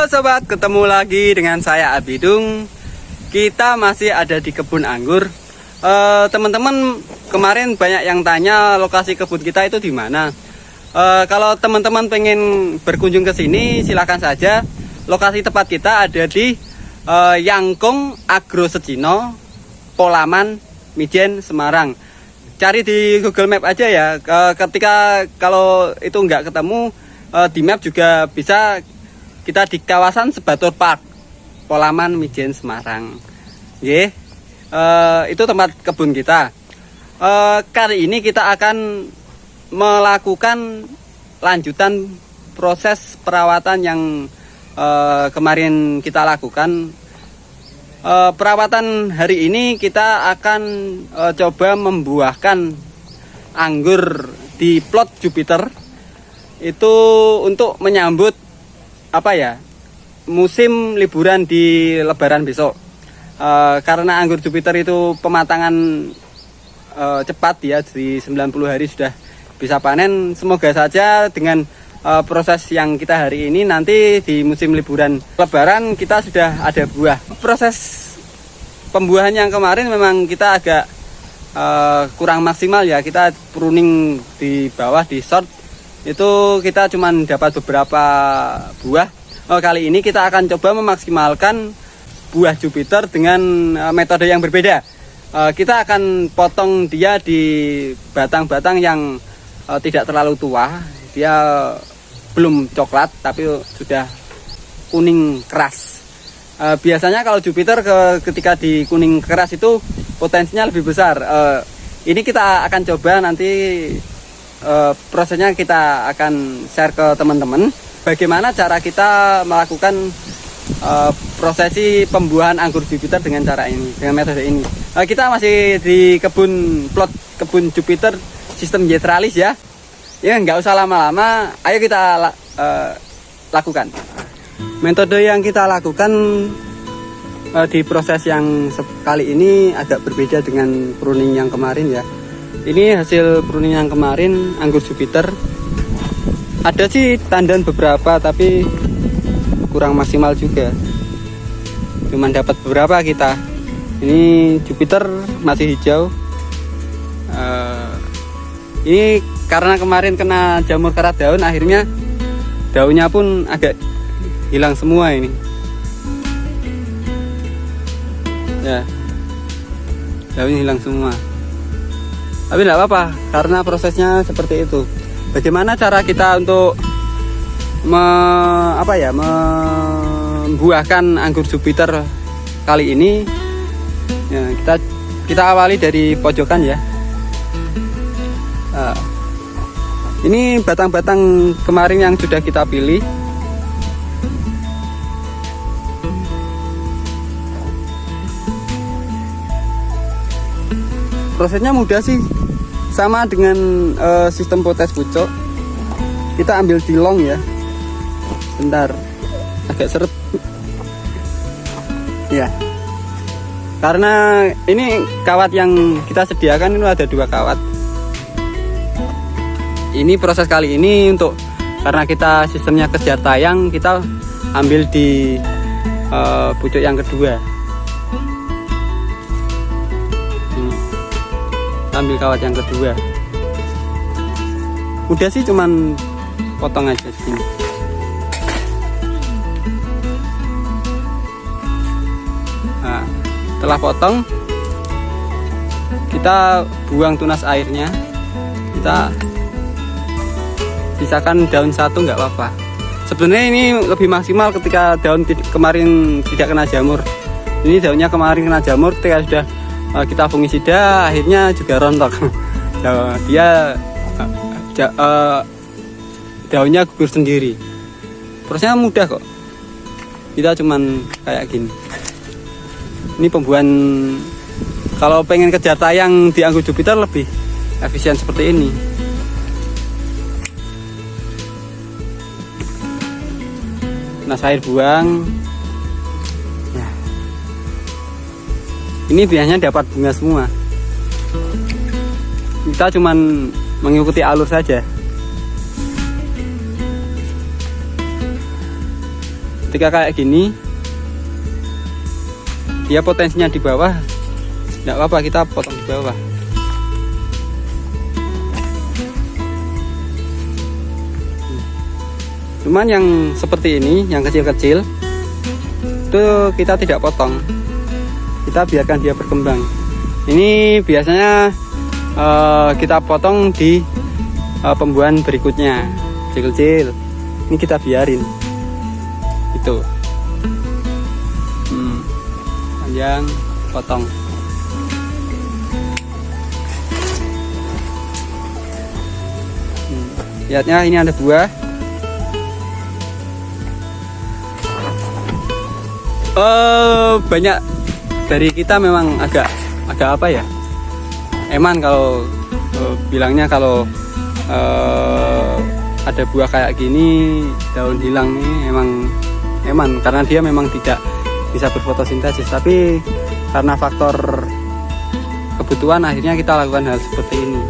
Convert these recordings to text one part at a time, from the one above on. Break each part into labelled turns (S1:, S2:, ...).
S1: Halo sobat, ketemu lagi dengan saya Abidung. Kita masih ada di kebun anggur. Eh, Teman-teman, kemarin banyak yang tanya lokasi kebun kita itu di mana. Eh, kalau teman-teman pengen berkunjung ke sini, silakan saja. Lokasi tepat kita ada di eh, Yangkong Agro Secino, Polaman, Mijen, Semarang. Cari di Google Map aja ya. Ke- Ketika kalau itu nggak ketemu eh, di map juga bisa kita di kawasan Sebatur Park, Polaman, Mijen, Semarang. Ye, itu tempat kebun kita. Eh, kali ini kita akan melakukan lanjutan proses perawatan yang eh, kemarin kita lakukan. Eh, perawatan hari ini kita akan eh, coba membuahkan anggur di plot Jupiter itu untuk menyambut apa ya musim liburan di Lebaran besok. Eh, karena anggur Jupiter itu pematangan eh, cepat ya di 90 hari sudah bisa panen. Semoga saja dengan eh, proses yang kita hari ini nanti di musim liburan Lebaran kita sudah ada buah. Proses pembuahan yang kemarin memang kita agak eh, kurang maksimal ya. Kita pruning di bawah di short itu kita cuman dapat beberapa buah. Oh, kali ini kita akan coba memaksimalkan buah Jupiter dengan eh, metode yang berbeda. Eh, kita akan potong dia di batang-batang yang eh, tidak terlalu tua. Dia belum coklat tapi sudah kuning keras. Biasanya kalau Jupiter ke, ketika di kuning keras itu potensinya lebih besar. Ini kita akan coba nanti eh, prosesnya kita akan share ke teman-teman. Bagaimana cara kita melakukan eh, prosesi pembuahan anggur Jupiter dengan cara ini dengan metode ini? Eh, kita masih di kebun plot kebun Jupiter sistem jetralis ya. Ya nggak usah lama-lama. Ayo kita eh, lakukan. Metode yang kita lakukan eh, di proses yang se- kali ini agak berbeda dengan pruning yang kemarin ya ini hasil pruning yang kemarin anggur Jupiter. Ada sih tandan beberapa tapi kurang maksimal juga. Cuman dapat beberapa kita. Ini Jupiter masih hijau. Eh, ini karena kemarin kena jamur karat daun akhirnya daunnya pun agak hilang semua ini. Ya daunnya hilang semua tapi tidak apa-apa karena prosesnya seperti itu. Bagaimana cara kita untuk me, apa ya membuahkan anggur Jupiter kali ini? Ya, kita kita awali dari pojokan ya. Nah, ini batang-batang kemarin yang sudah kita pilih. Prosesnya mudah sih sama dengan eh, sistem potes pucuk. Kita ambil tilong ya. Bentar. Agak seret ya. Karena ini kawat yang kita sediakan itu ada dua kawat. Ini proses kali ini untuk karena kita sistemnya kejar tayang kita ambil di eh, pucuk yang kedua ambil kawat yang kedua. Udah sih cuman potong aja gini nah, setelah potong kita buang tunas airnya. Kita sisakan daun satu nggak apa-apa. Sebenarnya ini lebih maksimal ketika daun kemarin tidak kena jamur. Ini daunnya kemarin kena jamur ketika sudah eh, kita fungisida akhirnya juga rontok. Nah, dia eh, daunnya gugur sendiri. Prosesnya mudah kok. Kita cuman kayak gini. Ini pembuahan kalau pengen kejar tayang di anggur Jupiter lebih efisien seperti ini. Nah air buang ini biasanya dapat bunga semua. Kita cuman mengikuti alur saja. Ketika kayak gini dia potensinya di bawah tidak apa-apa kita potong di bawah. Cuman yang seperti ini yang kecil-kecil itu kita tidak potong kita biarkan dia berkembang. Ini biasanya uh, kita potong di uh, pembuahan berikutnya. Kecil-kecil. Ini kita biarin. Itu. Hmm, panjang potong. Hmm, lihatnya ini ada buah. Uh, banyak dari kita memang agak agak apa ya? Eman kalau uh, bilangnya kalau uh, ada buah kayak gini daun hilang ini emang eman. Karena dia memang tidak bisa berfotosintesis. Tapi karena faktor kebutuhan akhirnya kita lakukan hal seperti ini.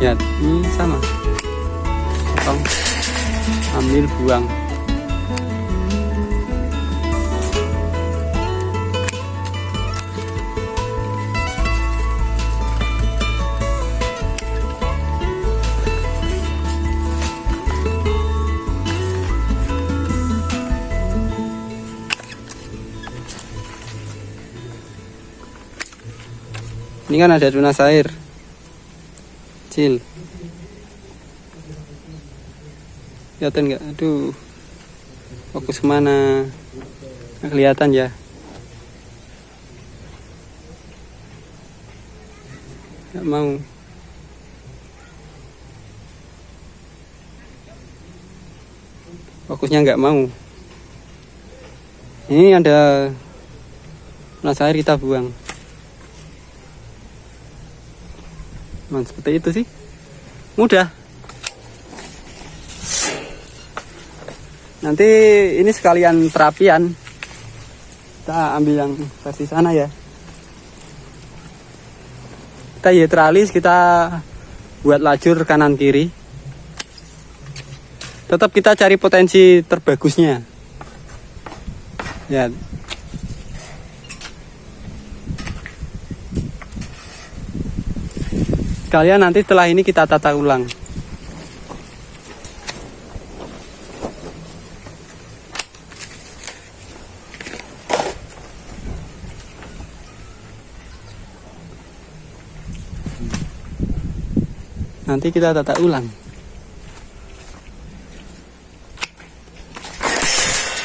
S1: Ya ini sama. Potong ambil buang ini kan ada tunas air. Kecil kelihatan nggak? Aduh. Fokus ke mana? Nggak kelihatan ya? Nggak mau. Fokusnya nggak mau. Ini ada tunas air kita buang Man, seperti itu sih. Mudah. Nanti ini sekalian perapian. Kita ambil yang versi sana ya. Kita hidralis kita buat lajur kanan kiri. Tetap kita cari potensi terbagusnya. Ya kalian nanti setelah ini kita tata ulang. Nanti kita tata ulang.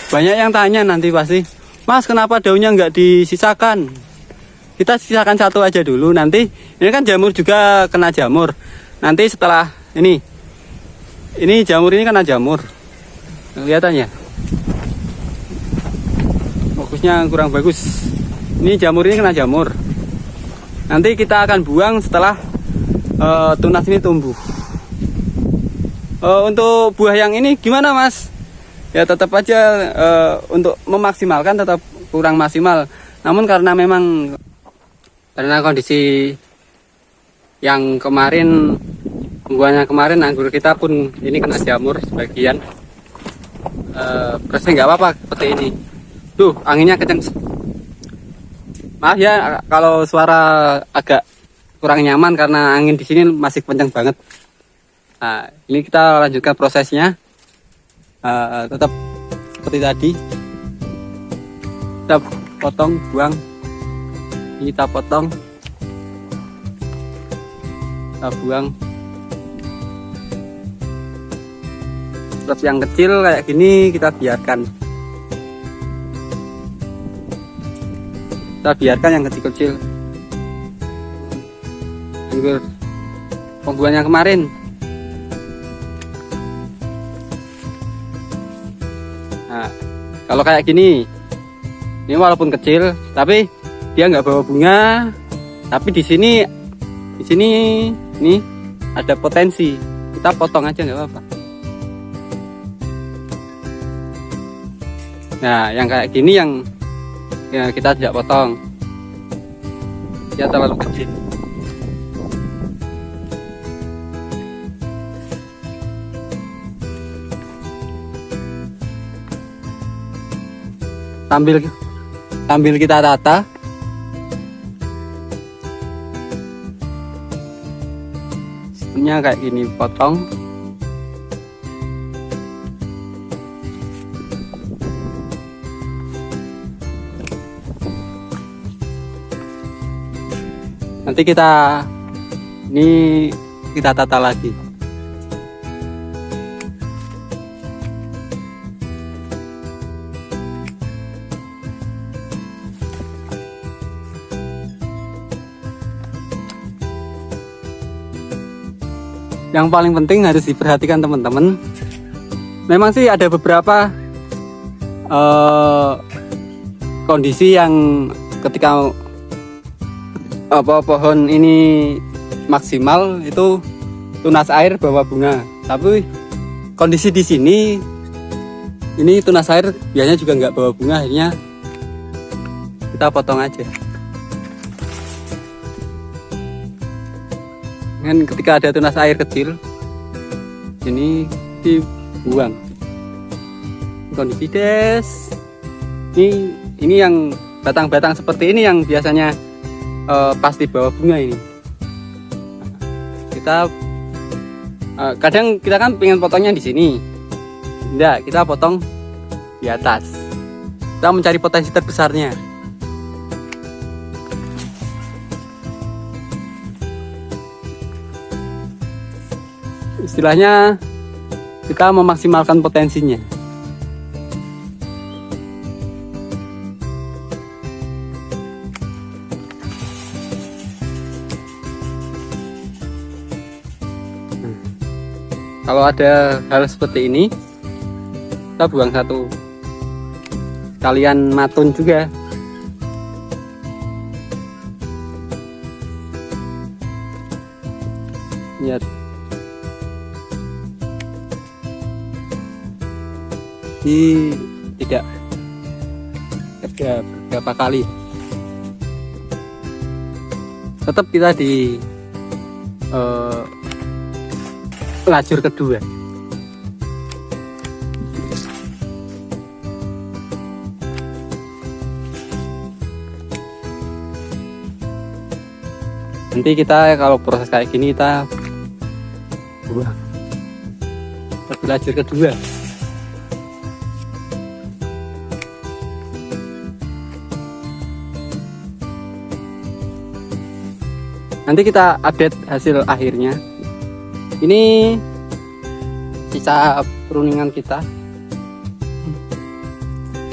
S1: Banyak yang tanya nanti pasti mas kenapa daunnya nggak disisakan kita sisakan satu aja dulu nanti ini kan jamur juga kena jamur nanti setelah ini ini jamur ini kena jamur kelihatannya fokusnya kurang bagus ini jamur ini kena jamur nanti kita akan buang setelah uh, tunas ini tumbuh. Uh, untuk buah yang ini gimana mas? Ya tetap aja uh, untuk memaksimalkan tetap kurang maksimal. Namun karena memang karena kondisi yang kemarin buahnya kemarin anggur kita pun ini kena jamur sebagian. Uh, nggak apa-apa seperti ini. Tuh anginnya kenceng. Maaf ya kalau suara agak kurang nyaman karena angin di sini masih kencang banget. Nah, ini kita lanjutkan prosesnya. Uh, tetap seperti tadi. Kita potong, buang. Kita potong. Kita buang. Terus yang kecil kayak gini kita biarkan. Kita biarkan yang kecil-kecil anggur pembuahannya kemarin nah kalau kayak gini ini walaupun kecil tapi dia nggak bawa bunga tapi di sini di sini nih ada potensi. Kita potong aja nggak apa-apa. Nah yang kayak gini yang ya kita tidak potong. Dia terlalu kecil. Sambil sambil kita tata sistemnya kayak gini potong. Nanti kita ini kita tata lagi yang paling penting harus diperhatikan teman-teman. Memang sih ada beberapa uh, kondisi yang ketika apa pohon ini maksimal itu tunas air bawa bunga. Tapi kondisi di sini ini tunas air biasanya juga nggak bawa bunga akhirnya kita potong aja kan ketika ada tunas air kecil ini dibuang. Kondisi des ini ini yang batang-batang seperti ini yang biasanya uh, pasti bawa bunga ini. Kita uh, kadang kita kan pengen potongnya di sini. Enggak kita potong di atas. Kita mencari potensi terbesarnya istilahnya kita memaksimalkan potensinya. Kalau ada hal seperti ini kita buang satu kalian matun juga di tidak ada beberapa kali. Tetap kita di uh, lajur kedua. Nanti kita kalau proses kayak gini kita buang lajur kedua nanti kita update hasil akhirnya. Ini sisa peruningan kita.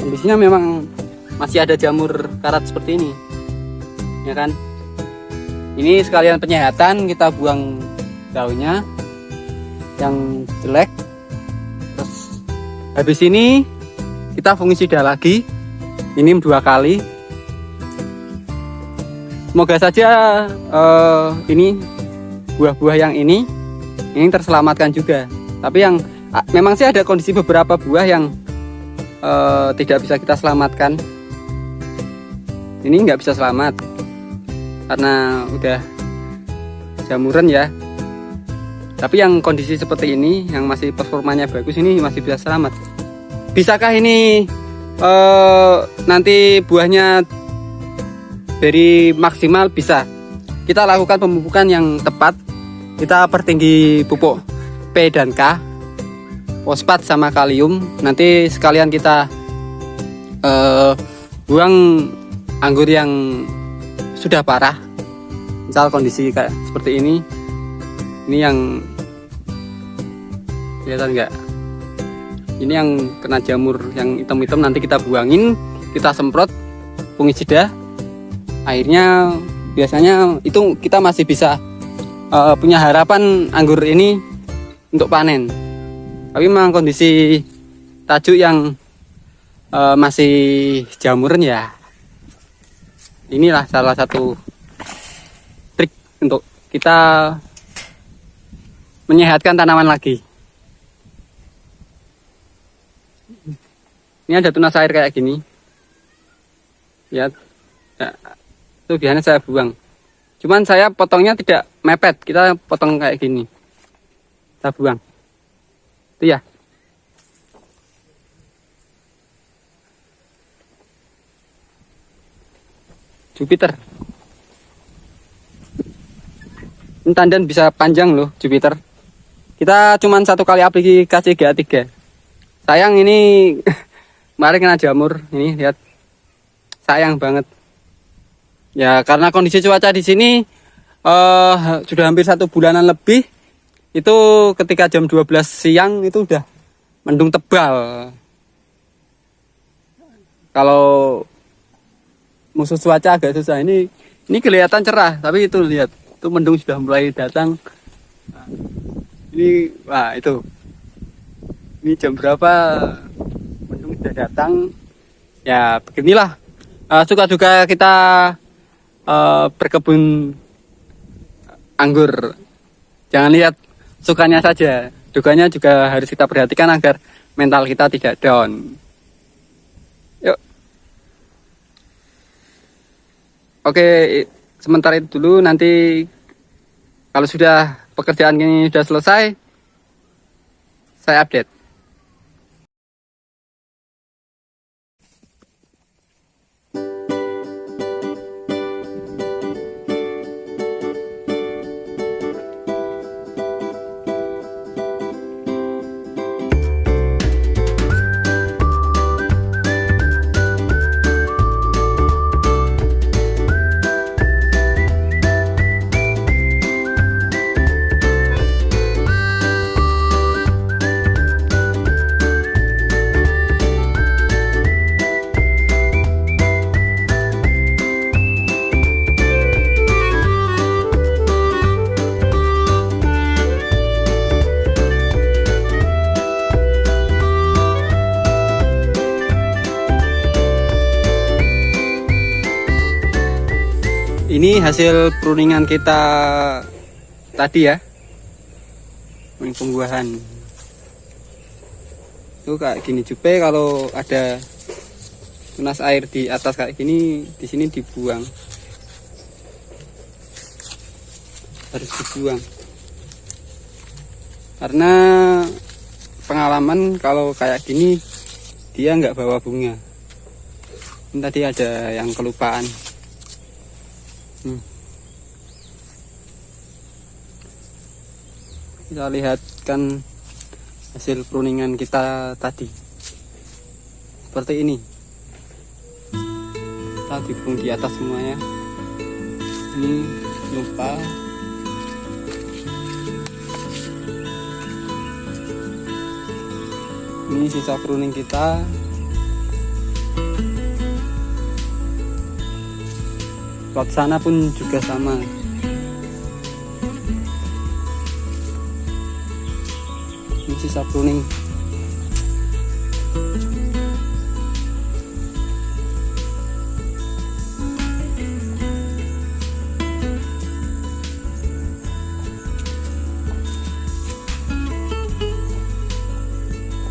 S1: Kondisinya memang masih ada jamur karat seperti ini ya kan? Ini sekalian penyehatan kita buang daunnya yang jelek. Terus habis ini kita fungisida lagi ini dua kali semoga saja uh, ini buah-buah yang ini ini terselamatkan juga. Tapi yang memang sih ada kondisi beberapa buah yang uh, tidak bisa kita selamatkan. Ini nggak bisa selamat karena udah jamuran ya. Tapi yang kondisi seperti ini yang masih performanya bagus ini masih bisa selamat. Bisakah ini uh, nanti buahnya dari maksimal bisa. Kita lakukan pemupukan yang tepat. Kita pertinggi pupuk P dan K fosfat sama kalium. Nanti sekalian kita uh, buang anggur yang sudah parah. Misal kondisi kayak seperti ini. Ini yang kelihatan enggak ini yang kena jamur yang hitam-hitam. Nanti kita buangin kita semprot fungisida akhirnya biasanya itu kita masih bisa uh, punya harapan anggur ini untuk panen. Tapi memang kondisi tajuk yang uh, masih jamuran ya inilah salah satu trik untuk kita menyehatkan tanaman lagi. Ini ada tunas air kayak gini. Lihat. Ya, itu biasanya saya buang cuman saya potongnya tidak mepet kita potong kayak gini kita buang itu ya Jupiter. Ini tandan bisa panjang loh Jupiter. Kita cuman satu kali aplikasi GA3. Sayang ini kemarin kena jamur. Ini lihat. Sayang banget. Ya karena kondisi cuaca di sini uh, sudah hampir satu bulanan lebih. Itu ketika jam 12 siang itu udah mendung tebal. Kalau musuh cuaca agak susah ini ini kelihatan cerah tapi itu lihat itu mendung sudah mulai datang ini wah itu ini jam berapa mendung sudah datang ya beginilah uh, suka duka kita uh, anggur. Jangan lihat sukanya saja. Dukanya juga harus kita perhatikan agar mental kita tidak down. Yuk. Oke sementara itu dulu. Nanti kalau sudah pekerjaan ini sudah selesai saya update hasil pruningan kita tadi ya. Ini pembuahan. Itu kayak gini juga kalau ada tunas air di atas kayak gini di sini dibuang. Harus dibuang. Karena pengalaman kalau kayak gini dia nggak bawa bunga. Ini tadi ada yang kelupaan Hmm. Kita lihatkan hasil pruningan kita tadi. Seperti ini. Kita dibung di atas semuanya. Ini lupa. Ini sisa pruning kita. Plot sana pun juga sama. Ini sisa pruning.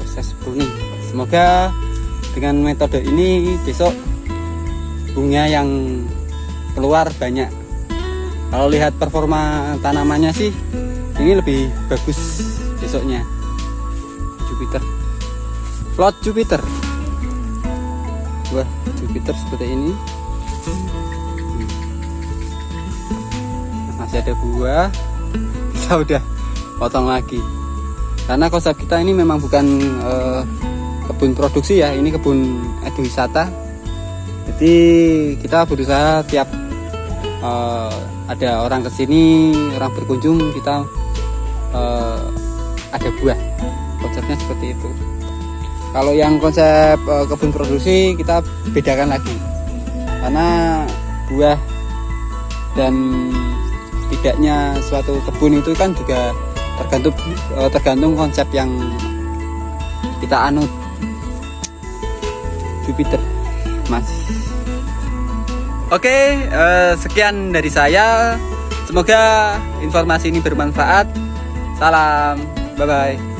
S1: Proses. Semoga dengan metode ini besok bunga yang keluar banyak. Kalau lihat performa tanamannya sih ini lebih bagus besoknya. Jupiter. Plot Jupiter. Wah Jupiter seperti ini. Masih ada buah. Kita udah potong lagi. Karena konsep kita ini memang bukan uh, kebun produksi ya ini kebun eduwisata jadi kita berusaha tiap uh, ada orang ke sini orang berkunjung kita uh, ada buah. Konsepnya seperti itu. Kalau yang konsep uh, kebun produksi kita bedakan lagi. Karena buah dan tidaknya suatu kebun itu kan juga tergantung uh, tergantung konsep yang kita anut. Jupiter masih Oke, uh, sekian dari saya. Semoga informasi ini bermanfaat. Salam, bye bye.